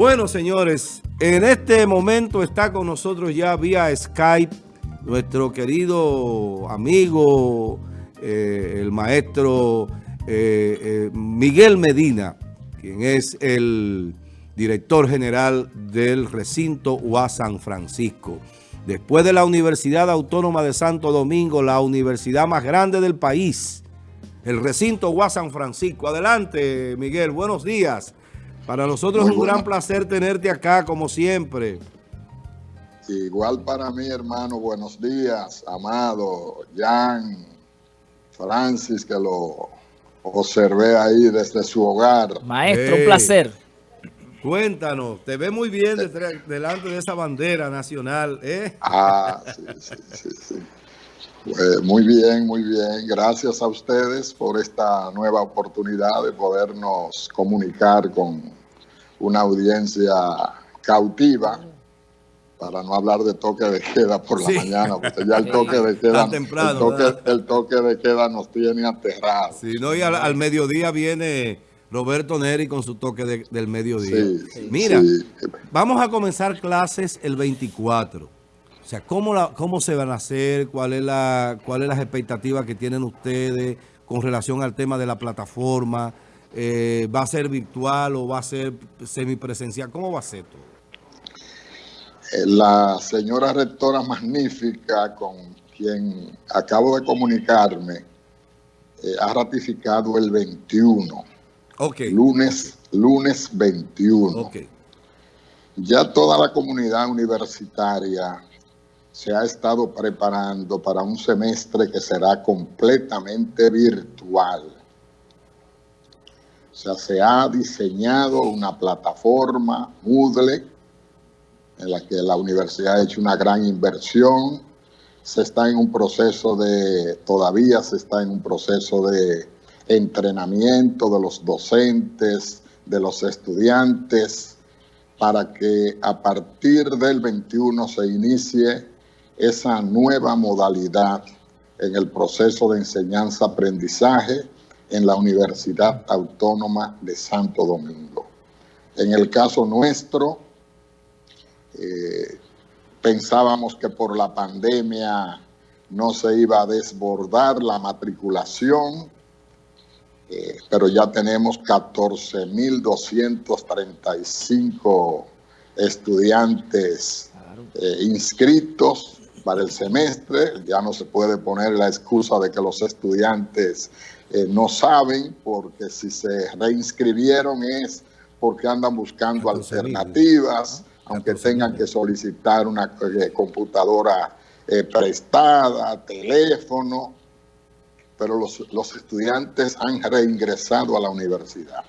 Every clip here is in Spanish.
Bueno, señores, en este momento está con nosotros ya vía Skype nuestro querido amigo, eh, el maestro eh, eh, Miguel Medina, quien es el director general del recinto UA San Francisco. Después de la Universidad Autónoma de Santo Domingo, la universidad más grande del país, el recinto UA San Francisco. Adelante, Miguel, buenos días. Para nosotros es un gran placer tenerte acá, como siempre. Igual para mí, hermano, buenos días, amado Jan, Francis, que lo observé ahí desde su hogar. Maestro, un placer. Cuéntanos, te ve muy bien delante de esa bandera nacional, ¿eh? Ah, sí, sí, sí, sí. Pues muy bien, muy bien. Gracias a ustedes por esta nueva oportunidad de podernos comunicar con una audiencia cautiva, para no hablar de toque de queda por la mañana, porque ya el toque de queda, el, toque, de queda nos tiene aterrados. Sí, no, y al, mediodía viene Roberto Neri con su toque del mediodía. Mira, vamos a comenzar clases el 24. O sea, ¿cómo, la, ¿cómo se van a hacer? ¿Cuál es, la, ¿Cuál es las expectativas que tienen ustedes con relación al tema de la plataforma? Eh, ¿Va a ser virtual o va a ser semipresencial? ¿Cómo va a ser todo? Eh, la señora rectora magnífica con quien acabo de comunicarme eh, ha ratificado el 21. Ok. Lunes, lunes 21. Ok. Ya toda la comunidad universitaria se ha estado preparando para un semestre que será completamente virtual sea, se ha diseñado una plataforma Moodle en la que la universidad ha hecho una gran inversión. Se está en un proceso de, todavía se está en un proceso de entrenamiento de los docentes, de los estudiantes, para que a partir del 21 se inicie esa nueva modalidad en el proceso de enseñanza-aprendizaje en la Universidad Autónoma de Santo Domingo. En el caso nuestro, eh, pensábamos que por la pandemia no se iba a desbordar la matriculación, eh, pero ya tenemos 14.235 estudiantes eh, inscritos para el semestre. Ya no se puede poner la excusa de que los estudiantes eh, no saben, porque si se reinscribieron es porque andan buscando alternativas, aunque tengan que solicitar una eh, computadora eh, prestada, teléfono, pero los, los estudiantes han reingresado a la universidad.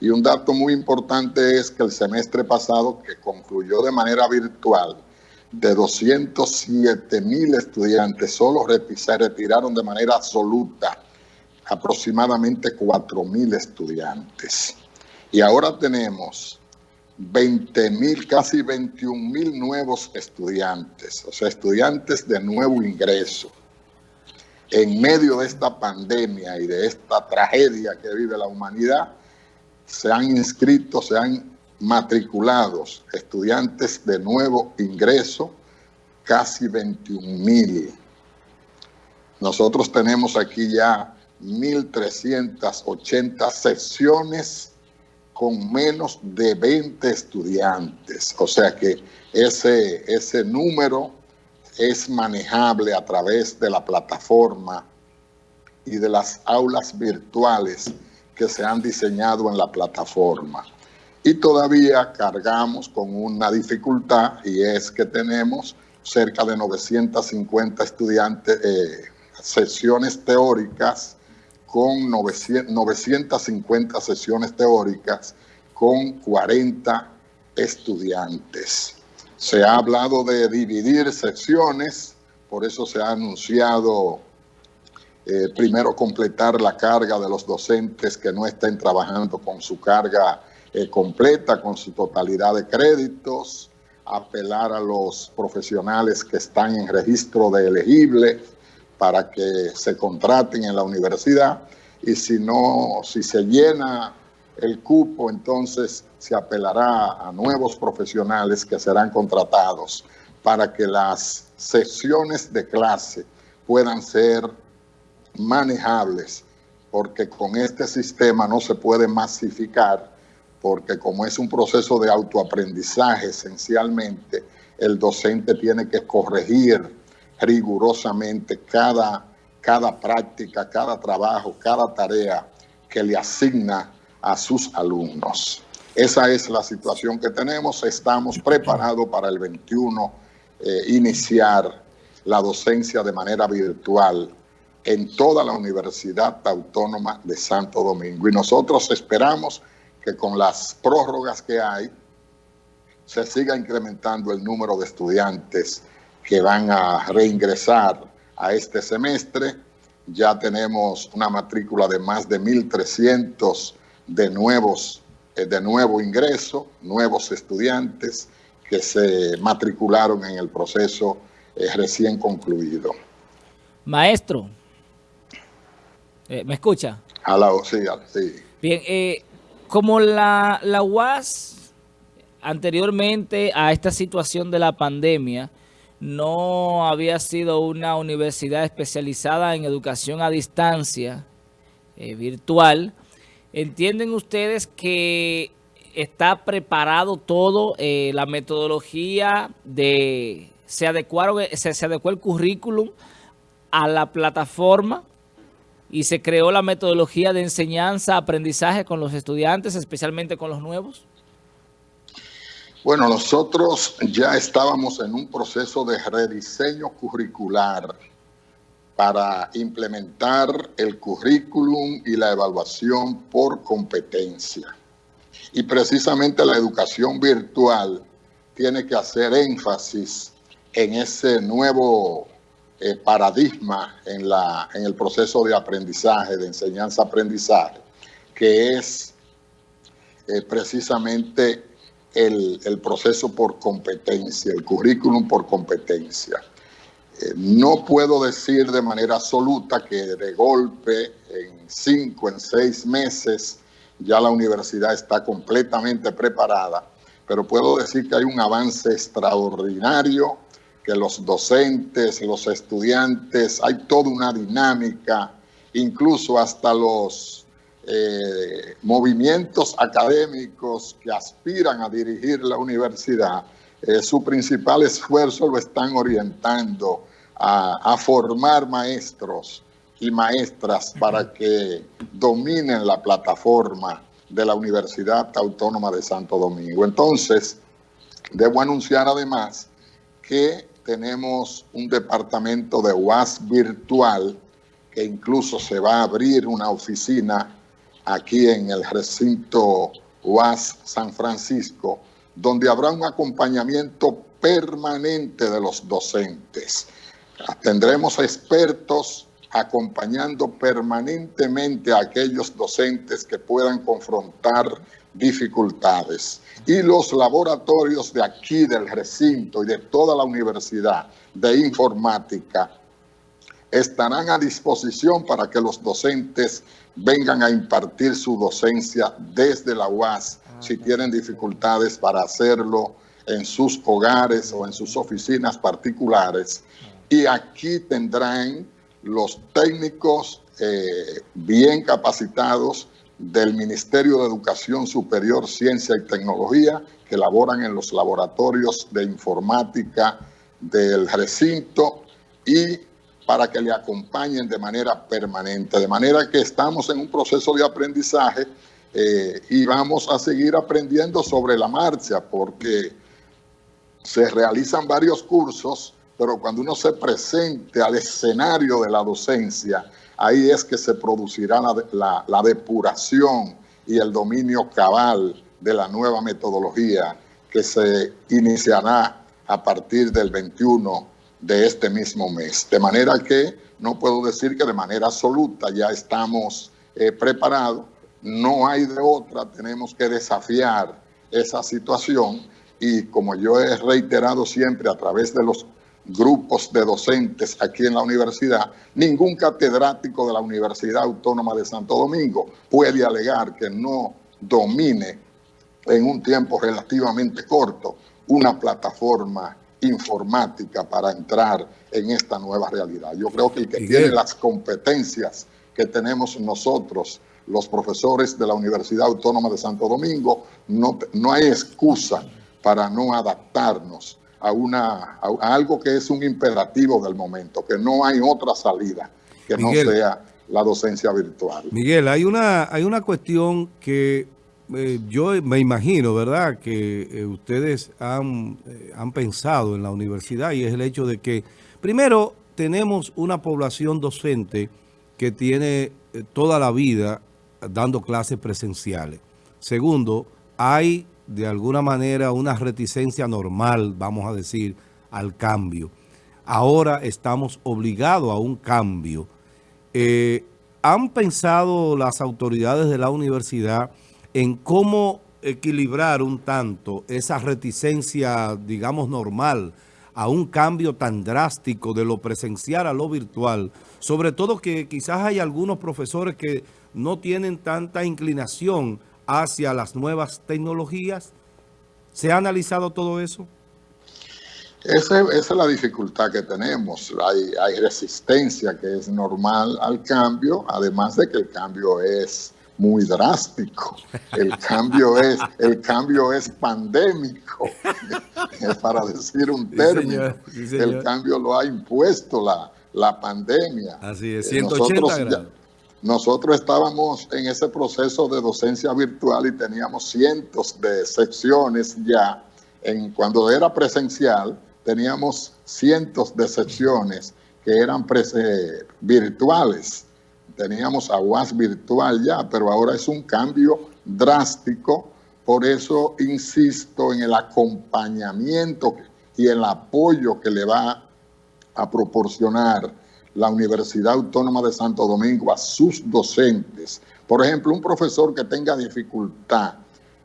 Y un dato muy importante es que el semestre pasado, que concluyó de manera virtual, de 207 mil estudiantes, solo se retiraron de manera absoluta aproximadamente 4 mil estudiantes. Y ahora tenemos 20 mil, casi 21 mil nuevos estudiantes, o sea, estudiantes de nuevo ingreso. En medio de esta pandemia y de esta tragedia que vive la humanidad, se han inscrito, se han matriculado estudiantes de nuevo ingreso, casi 21 mil. Nosotros tenemos aquí ya 1.380 secciones con menos de 20 estudiantes. O sea que ese, ese número es manejable a través de la plataforma y de las aulas virtuales que se han diseñado en la plataforma. Y todavía cargamos con una dificultad y es que tenemos cerca de 950 estudiantes, eh, sesiones teóricas con 950 sesiones teóricas con 40 estudiantes. Se ha hablado de dividir secciones, por eso se ha anunciado eh, primero completar la carga de los docentes que no estén trabajando con su carga eh, completa, con su totalidad de créditos, apelar a los profesionales que están en registro de elegibles, para que se contraten en la universidad. Y si no, si se llena el cupo, entonces se apelará a nuevos profesionales que serán contratados para que las sesiones de clase puedan ser manejables, porque con este sistema no se puede masificar, porque como es un proceso de autoaprendizaje esencialmente, el docente tiene que corregir rigurosamente cada, cada práctica, cada trabajo, cada tarea que le asigna a sus alumnos. Esa es la situación que tenemos. Estamos preparados para el 21 eh, iniciar la docencia de manera virtual en toda la Universidad Autónoma de Santo Domingo. Y nosotros esperamos que con las prórrogas que hay, se siga incrementando el número de estudiantes que van a reingresar a este semestre. Ya tenemos una matrícula de más de 1.300 de nuevos, eh, de nuevo ingreso, nuevos estudiantes que se matricularon en el proceso eh, recién concluido. Maestro, eh, ¿me escucha? sí, sí. Bien, como la, la UAS anteriormente a esta situación de la pandemia no había sido una universidad especializada en educación a distancia virtual, ¿Entienden ustedes que está preparado todo, eh, la metodología de, se adecuaron, se adecuó el currículum a la plataforma y se creó la metodología de enseñanza, aprendizaje con los estudiantes, especialmente con los nuevos? Bueno, nosotros ya estábamos en un proceso de rediseño curricular para implementar el currículum y la evaluación por competencia. Y precisamente la educación virtual tiene que hacer énfasis en ese nuevo eh, paradigma en, la, en el proceso de aprendizaje, de enseñanza-aprendizaje, que es eh, precisamente el, el proceso por competencia, el currículum por competencia. Eh, no puedo decir de manera absoluta que de golpe en cinco, en seis meses ya la universidad está completamente preparada, pero puedo decir que hay un avance extraordinario, que los docentes, los estudiantes, hay toda una dinámica, incluso hasta los eh, movimientos académicos que aspiran a dirigir la universidad, eh, su principal esfuerzo lo están orientando a, formar maestros y maestras para que dominen la plataforma de la Universidad Autónoma de Santo Domingo. Entonces, debo anunciar además que tenemos un departamento de UAS virtual que incluso se va a abrir una oficina aquí en el recinto UAS San Francisco, donde habrá un acompañamiento permanente de los docentes. Tendremos expertos acompañando permanentemente a aquellos docentes que puedan confrontar dificultades. Y los laboratorios de aquí, del recinto y de toda la universidad de informática estarán a disposición para que los docentes vengan a impartir su docencia desde la UAS si ah, tienen dificultades para hacerlo en sus hogares o en sus oficinas particulares. Y aquí tendrán los técnicos eh, bien capacitados del Ministerio de Educación Superior, Ciencia y Tecnología que laboran en los laboratorios de informática del recinto y para que le acompañen de manera permanente. De manera que estamos en un proceso de aprendizaje eh, y vamos a seguir aprendiendo sobre la marcha porque se realizan varios cursos, pero cuando uno se presente al escenario de la docencia, ahí es que se producirá la, la depuración y el dominio cabal de la nueva metodología que se iniciará a partir del 21 de este mismo mes. De manera que no puedo decir que de manera absoluta ya estamos eh, preparados, no hay de otra, tenemos que desafiar esa situación y como yo he reiterado siempre a través de los grupos de docentes aquí en la universidad, ningún catedrático de la Universidad Autónoma de Santo Domingo puede alegar que no domine en un tiempo relativamente corto una plataforma informática para entrar en esta nueva realidad. Yo creo que el que tiene las competencias que tenemos nosotros, los profesores de la Universidad Autónoma de Santo Domingo, no, no hay excusa para no adaptarnos a, una, a, algo que es un imperativo del momento, que no hay otra salida que no sea la docencia virtual. Miguel, hay una, hay una cuestión que eh, yo me imagino, ¿verdad?, que eh, ustedes han, eh, han pensado en la universidad y es el hecho de que, primero, tenemos una población docente que tiene toda la vida dando clases presenciales. Segundo, hay de alguna manera una reticencia normal, vamos a decir, al cambio. Ahora estamos obligados a un cambio. ¿Han pensado las autoridades de la universidad en cómo equilibrar un tanto esa reticencia, digamos, normal a un cambio tan drástico de lo presencial a lo virtual, sobre todo que quizás hay algunos profesores que no tienen tanta inclinación hacia las nuevas tecnologías. ¿Se ha analizado todo eso? Esa, es la dificultad que tenemos. Hay, hay resistencia que es normal al cambio, además de que el cambio es muy drástico. El cambio es, el cambio es pandémico, para decir un término. El cambio lo ha impuesto la, la pandemia. Así es, 180 nosotros, nosotros estábamos en ese proceso de docencia virtual y teníamos cientos de secciones ya. En, cuando era presencial, teníamos cientos de secciones que eran virtuales teníamos aguas virtual ya, pero ahora es un cambio drástico. Por eso insisto en el acompañamiento y el apoyo que le va a proporcionar la Universidad Autónoma de Santo Domingo a sus docentes. Por ejemplo, un profesor que tenga dificultad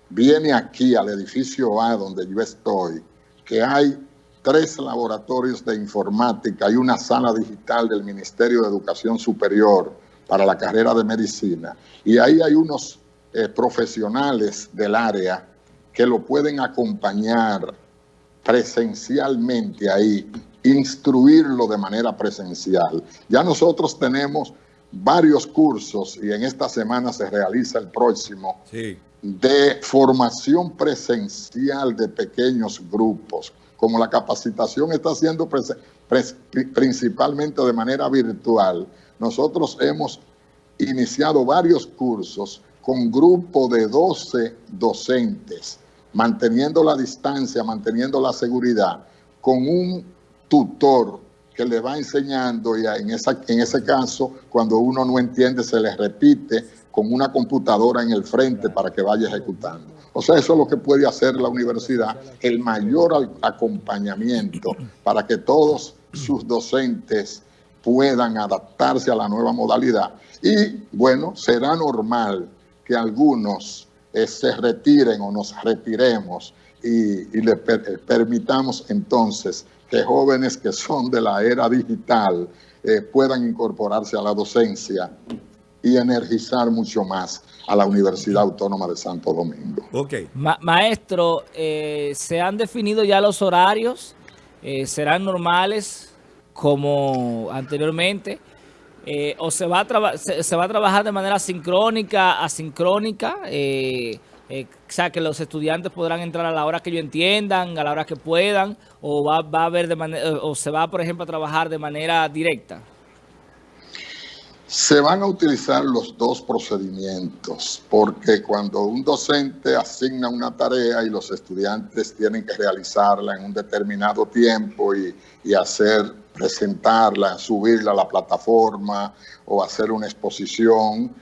viene aquí al edificio A donde yo estoy, que hay tres laboratorios de informática y una sala digital del Ministerio de Educación Superior, para la carrera de medicina. Y ahí hay unos eh, profesionales del área que lo pueden acompañar presencialmente ahí, instruirlo de manera presencial. Ya nosotros tenemos varios cursos y en esta semana se realiza el próximo de formación presencial de pequeños grupos. Como la capacitación está siendo principalmente de manera virtual, nosotros hemos iniciado varios cursos con grupo de 12 docentes, manteniendo la distancia, manteniendo la seguridad, con un tutor que le va enseñando y en, en ese caso, cuando uno no entiende, se le repite con una computadora en el frente para que vaya ejecutando. O sea, eso es lo que puede hacer la universidad, el mayor acompañamiento para que todos sus docentes puedan adaptarse a la nueva modalidad. Y bueno, será normal que algunos eh, se retiren o nos retiremos y, le eh, permitamos entonces que jóvenes que son de la era digital eh, puedan incorporarse a la docencia y energizar mucho más a la Universidad Autónoma de Santo Domingo. Ok. maestro, ¿se han definido ya los horarios? ¿Serán normales? como anteriormente, eh, o se va, a se, va a trabajar de manera sincrónica, asincrónica, eh, eh, o sea, que los estudiantes podrán entrar a la hora que ellos entiendan, a la hora que puedan, o va, va a haber de manera, o se va, por ejemplo, a trabajar de manera directa. Se van a utilizar los dos procedimientos, porque cuando un docente asigna una tarea y los estudiantes tienen que realizarla en un determinado tiempo y, y hacer presentarla, subirla a la plataforma o hacer una exposición,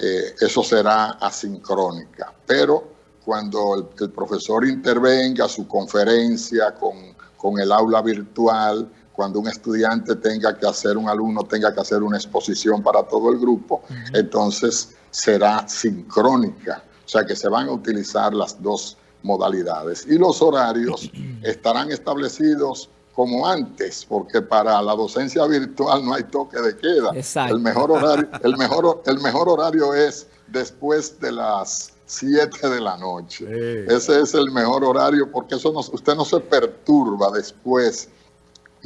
eh, eso será asincrónica. Pero cuando el, profesor intervenga su conferencia con, con, el aula virtual, cuando un estudiante tenga que hacer, un alumno tenga que hacer una exposición para todo el grupo, entonces será sincrónica. O sea que se van a utilizar las dos modalidades. Y los horarios estarán establecidos como antes, porque para la docencia virtual no hay toque de queda. El mejor horario, el mejor, el mejor horario es después de las 7 de la noche. Ese es el mejor horario porque eso no, usted no se perturba después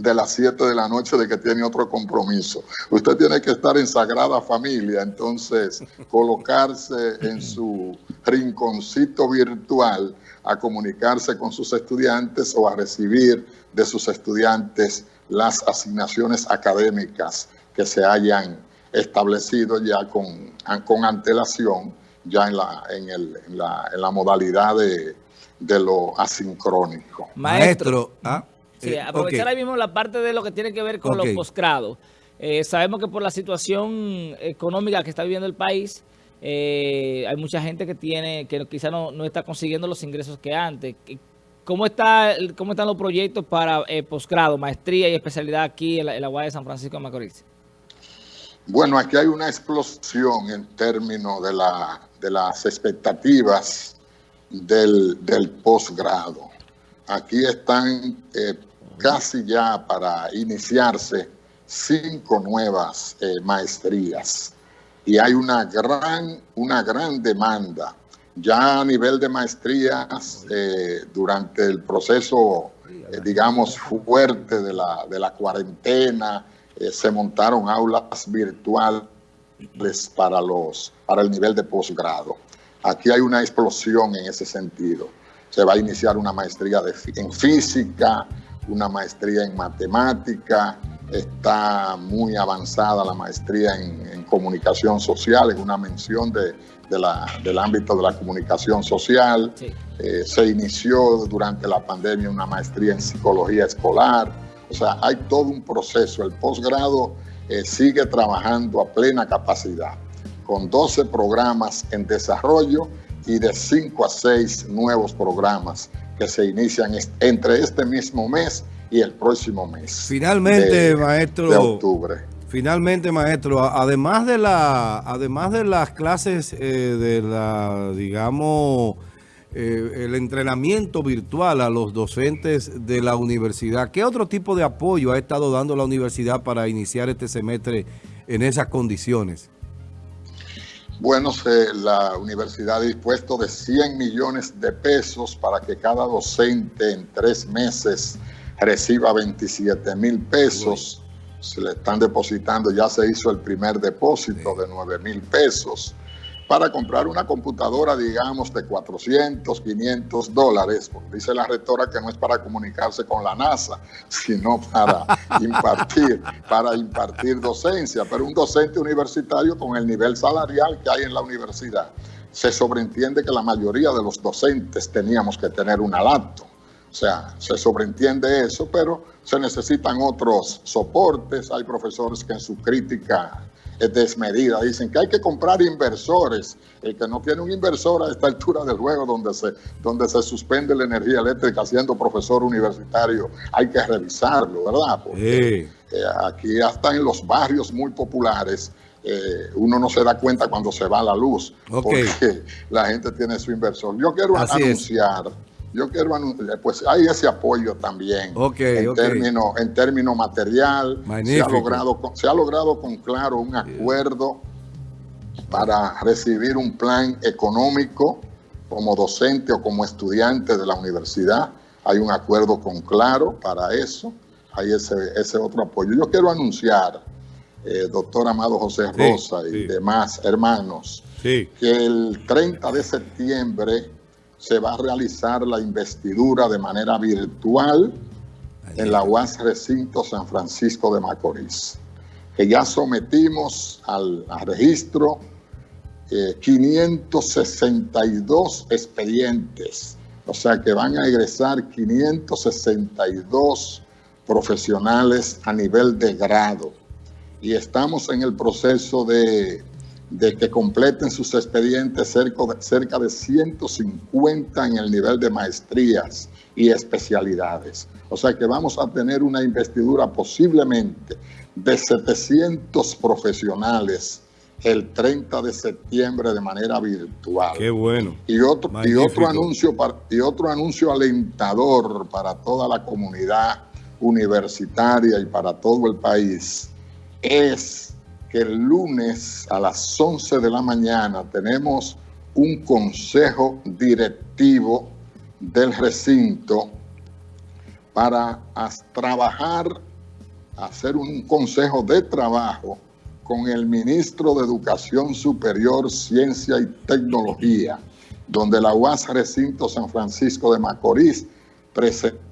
de las 7 de la noche de que tiene otro compromiso. Usted tiene que estar en sagrada familia, entonces colocarse en su rinconcito virtual a comunicarse con sus estudiantes o a recibir de sus estudiantes las asignaciones académicas que se hayan establecido ya con, con antelación, ya en la, en, el, en la, en la modalidad de, de lo asincrónico. Maestro, ¿ah? Sí, eh, aprovechar ahí mismo la parte de lo que tiene que ver con los posgrados. Eh, sabemos que por la situación económica que está viviendo el país, eh, hay mucha gente que tiene que quizá no, no, está consiguiendo los ingresos que antes. ¿Cómo, está, cómo están los proyectos para posgrado, maestría y especialidad aquí en la, en de San Francisco de Macorís? Bueno, aquí hay una explosión en términos de, la, de las expectativas del, del posgrado. Aquí están casi ya para iniciarse cinco nuevas eh, maestrías y hay una gran, una gran demanda. Ya a nivel de maestrías, eh, durante el proceso, eh, digamos, fuerte de la, de la cuarentena, se montaron aulas virtuales para, los, para el nivel de posgrado. Aquí hay una explosión en ese sentido. Se va a iniciar una maestría de, en física, una maestría en matemática, está muy avanzada la maestría en, comunicación social, en una mención de, del ámbito de la comunicación social. Eh, se inició durante la pandemia una maestría en psicología escolar. O sea, hay todo un proceso. El posgrado eh, sigue trabajando a plena capacidad, con 12 programas en desarrollo y de 5 a 6 nuevos programas que se inician entre este mismo mes y el próximo mes. Finalmente, maestro. De octubre. Finalmente, maestro, además de la, además de las clases eh, de la, digamos, eh, el entrenamiento virtual a los docentes de la universidad, ¿qué otro tipo de apoyo ha estado dando la universidad para iniciar este semestre en esas condiciones? Bueno, la universidad ha dispuesto de 100 millones de pesos para que cada docente en tres meses reciba 27 mil pesos. Se le están depositando, ya se hizo el primer depósito de 9 mil pesos para comprar una computadora, digamos, de 400, 500 dólares, dice la rectora que no es para comunicarse con la NASA, sino para impartir, para impartir docencia, pero un docente universitario con el nivel salarial que hay en la universidad. Se sobreentiende que la mayoría de los docentes teníamos que tener una laptop. O sea, se sobreentiende eso, pero se necesitan otros soportes. Hay profesores que en su crítica desmedida. Dicen que hay que comprar inversores. El que no tiene un inversor a esta altura del juego donde se, donde se suspende la energía eléctrica siendo profesor universitario, hay que revisarlo, ¿verdad? Porque eh, aquí hasta en los barrios muy populares eh, uno no se da cuenta cuando se va la luz, porque la gente tiene su inversor. Yo quiero anunciar yo quiero anunciar, pues hay ese apoyo también en, Término, en término material. Se ha, logrado, se ha logrado con claro un acuerdo para recibir un plan económico como docente o como estudiante de la universidad. Hay un acuerdo con claro para eso. Hay ese, ese otro apoyo. Yo quiero anunciar, eh, doctor Amado José Rosa y demás hermanos, que el 30 de septiembre se va a realizar la investidura de manera virtual en la UAS Recinto San Francisco de Macorís, que ya sometimos al, registro 562 eh, expedientes, o sea que van a egresar 562 profesionales a nivel de grado. Y estamos en el proceso de de que completen sus expedientes cerca de, cerca de 150 en el nivel de maestrías y especialidades. O sea que vamos a tener una investidura posiblemente de 700 profesionales el 30 de septiembre de manera virtual. Qué bueno. Y otro, y otro, anuncio, y otro anuncio alentador para toda la comunidad universitaria y para todo el país es que el lunes a las 11 de la mañana tenemos un consejo directivo del recinto para trabajar, hacer un consejo de trabajo con el ministro de Educación Superior, Ciencia y Tecnología, donde la UAS Recinto San Francisco de Macorís presentó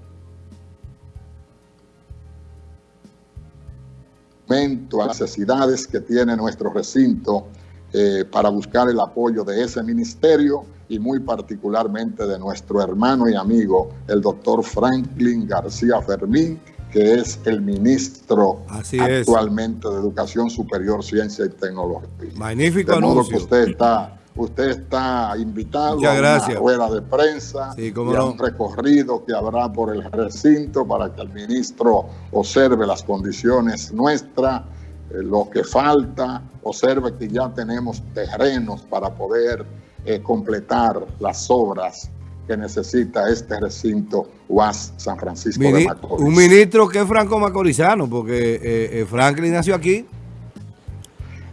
a las necesidades que tiene nuestro recinto eh, para buscar el apoyo de ese ministerio y muy particularmente de nuestro hermano y amigo, el doctor Franklin García Fermín, que es el ministro actualmente de Educación Superior, Ciencia y Tecnología. Magnífico de modo que usted está, usted está invitado a una rueda de prensa y a un recorrido que habrá por el recinto para que el ministro observe las condiciones nuestras, eh, lo que falta, observe que ya tenemos terrenos para poder eh, completar las obras que necesita este recinto UAS San Francisco de Macorís. Un ministro que es franco-macorizano, porque eh, eh, Franklin nació aquí.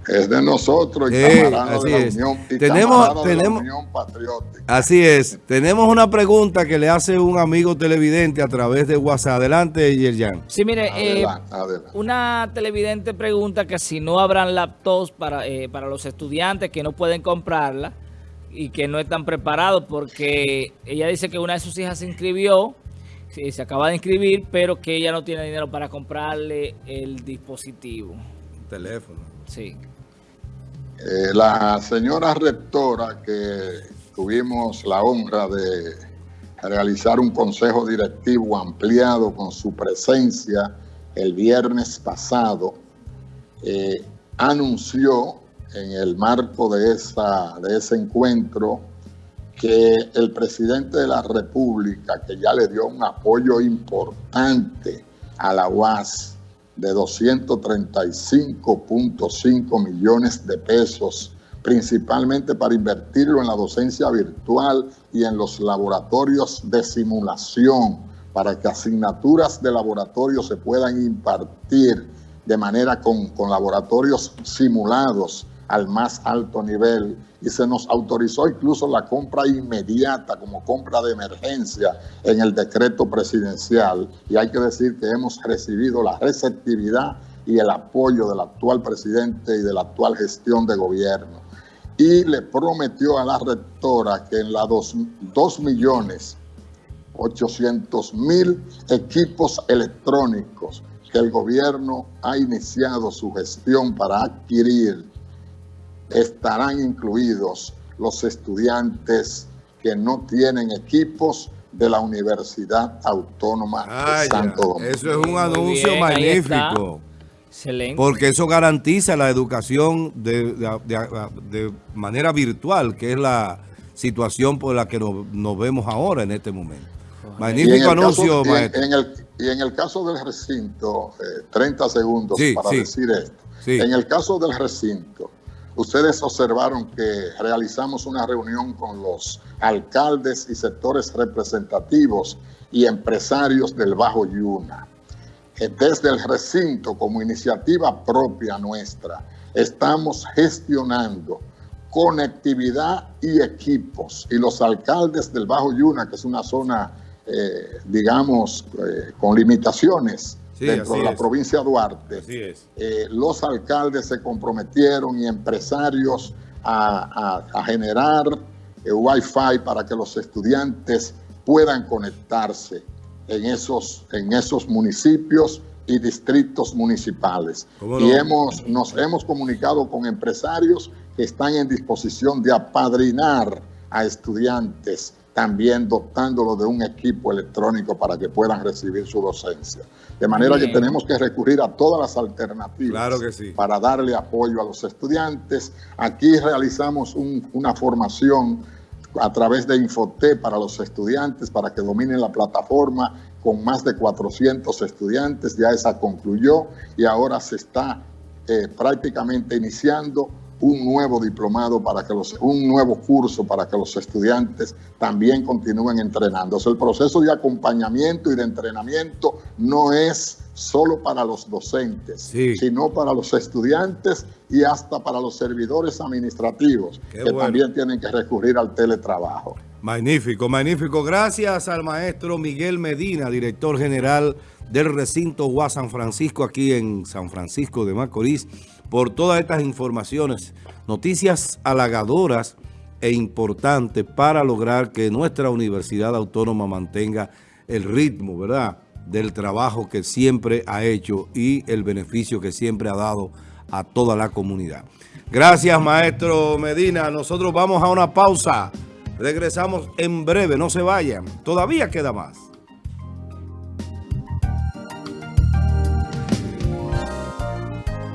Es de nosotros y camarada de la Unión, y tenemos, tenemos, Patriótica. Así es. Tenemos una pregunta que le hace un amigo televidente a través de WhatsApp. Adelante, Yerjan. Sí, mire, eh, una televidente pregunta que si no habrán laptops para, para los estudiantes que no pueden comprarla, y que no están preparados porque ella dice que una de sus hijas se inscribió, se acaba de inscribir, pero que ella no tiene dinero para comprarle el dispositivo. teléfono. Sí. Eh, la señora rectora que tuvimos la honra de realizar un consejo directivo ampliado con su presencia el viernes pasado, eh, anunció en el marco de, esa, de ese encuentro que el presidente de la República, que ya le dio un apoyo importante a la UAS de 235.5 millones de pesos, principalmente para invertirlo en la docencia virtual y en los laboratorios de simulación, para que asignaturas de laboratorio se puedan impartir de manera con, con laboratorios simulados al más alto nivel y se nos autorizó incluso la compra inmediata como compra de emergencia en el decreto presidencial y hay que decir que hemos recibido la receptividad y el apoyo del actual presidente y de la actual gestión de gobierno. Y le prometió a la rectora que en la 2 millones 800 mil equipos electrónicos que el gobierno ha iniciado su gestión para adquirir estarán incluidos los estudiantes que no tienen equipos de la Universidad Autónoma de Santo Domingo. Eso es un anuncio magnífico. Excelente. Porque eso garantiza la educación de, manera virtual, que es la situación por la que nos, vemos ahora en este momento. Magnífico anuncio, maestro. Y en, el, caso del recinto, 30 eh, segundos para decir esto. En el caso del recinto, Ustedes observaron que realizamos una reunión con los alcaldes y sectores representativos y empresarios del Bajo Yuna. Desde el recinto, como iniciativa propia nuestra, estamos gestionando conectividad y equipos. Y los alcaldes del Bajo Yuna, que es una zona, eh, digamos, eh, con limitaciones, dentro de la provincia de Duarte. Eh, los alcaldes se comprometieron y empresarios a, generar eh, Wi-Fi para que los estudiantes puedan conectarse en esos, en esos municipios y distritos municipales. Y hemos, nos hemos comunicado con empresarios que están en disposición de apadrinar a estudiantes también dotándolo de un equipo electrónico para que puedan recibir su docencia. De manera que tenemos que recurrir a todas las alternativas para darle apoyo a los estudiantes. Aquí realizamos una formación a través de Infoté para los estudiantes, para que dominen la plataforma con más de 400 estudiantes. Ya esa concluyó y ahora se está eh, prácticamente iniciando un nuevo diplomado para que los, un nuevo curso para que los estudiantes también continúen entrenándose. El proceso de acompañamiento y de entrenamiento no es solo para los docentes, sino para los estudiantes y hasta para los servidores administrativos, que también tienen que recurrir al teletrabajo. Magnífico, magnífico. Gracias al maestro Miguel Medina, director general del recinto UAS San Francisco, aquí en San Francisco de Macorís, por todas estas informaciones, noticias halagadoras e importantes para lograr que nuestra Universidad Autónoma mantenga el ritmo, ¿verdad?, del trabajo que siempre ha hecho y el beneficio que siempre ha dado a toda la comunidad. Gracias, maestro Medina. Nosotros vamos a una pausa. Regresamos en breve, no se vayan. Todavía queda más.